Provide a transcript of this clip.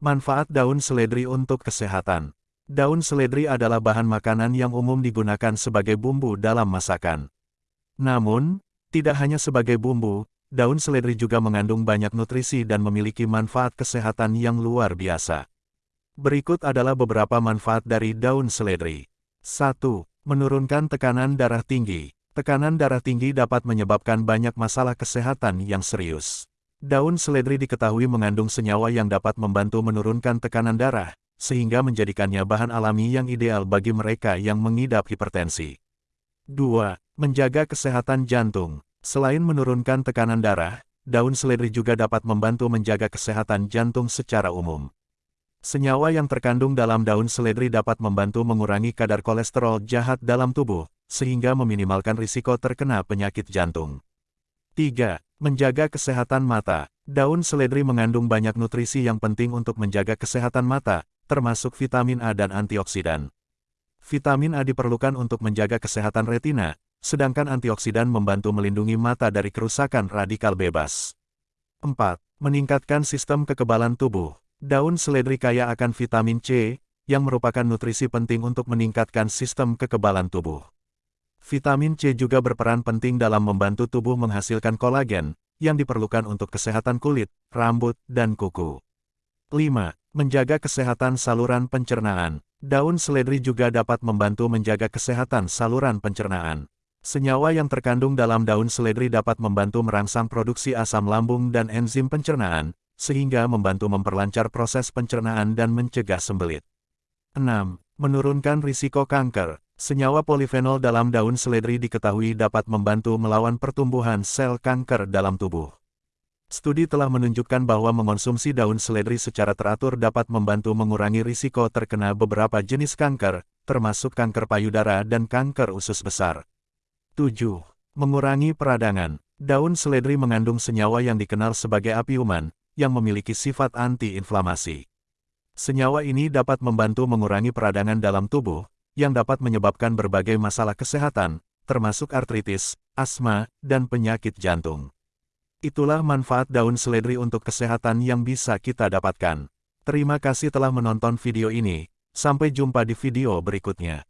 Manfaat daun seledri untuk kesehatan. Daun seledri adalah bahan makanan yang umum digunakan sebagai bumbu dalam masakan. Namun, tidak hanya sebagai bumbu, daun seledri juga mengandung banyak nutrisi dan memiliki manfaat kesehatan yang luar biasa. Berikut adalah beberapa manfaat dari daun seledri. 1. Menurunkan tekanan darah tinggi. Tekanan darah tinggi dapat menyebabkan banyak masalah kesehatan yang serius. Daun seledri diketahui mengandung senyawa yang dapat membantu menurunkan tekanan darah, sehingga menjadikannya bahan alami yang ideal bagi mereka yang mengidap hipertensi. 2. Menjaga kesehatan jantung. Selain menurunkan tekanan darah, daun seledri juga dapat membantu menjaga kesehatan jantung secara umum. Senyawa yang terkandung dalam daun seledri dapat membantu mengurangi kadar kolesterol jahat dalam tubuh, sehingga meminimalkan risiko terkena penyakit jantung. 3. Menjaga kesehatan mata. Daun seledri mengandung banyak nutrisi yang penting untuk menjaga kesehatan mata, termasuk vitamin A dan antioksidan. Vitamin A diperlukan untuk menjaga kesehatan retina, sedangkan antioksidan membantu melindungi mata dari kerusakan radikal bebas. 4. Meningkatkan sistem kekebalan tubuh. Daun seledri kaya akan vitamin C, yang merupakan nutrisi penting untuk meningkatkan sistem kekebalan tubuh. Vitamin C juga berperan penting dalam membantu tubuh menghasilkan kolagen, yang diperlukan untuk kesehatan kulit, rambut, dan kuku. 5. Menjaga kesehatan saluran pencernaan. Daun seledri juga dapat membantu menjaga kesehatan saluran pencernaan. Senyawa yang terkandung dalam daun seledri dapat membantu merangsang produksi asam lambung dan enzim pencernaan, sehingga membantu memperlancar proses pencernaan dan mencegah sembelit. 6. Menurunkan risiko kanker. Senyawa polifenol dalam daun seledri diketahui dapat membantu melawan pertumbuhan sel kanker dalam tubuh. Studi telah menunjukkan bahwa mengonsumsi daun seledri secara teratur dapat membantu mengurangi risiko terkena beberapa jenis kanker, termasuk kanker payudara dan kanker usus besar. 7. Mengurangi peradangan. Daun seledri mengandung senyawa yang dikenal sebagai apiuman, yang memiliki sifat anti-inflamasi. Senyawa ini dapat membantu mengurangi peradangan dalam tubuh, yang dapat menyebabkan berbagai masalah kesehatan, termasuk artritis, asma, dan penyakit jantung. Itulah manfaat daun seledri untuk kesehatan yang bisa kita dapatkan. Terima kasih telah menonton video ini, sampai jumpa di video berikutnya.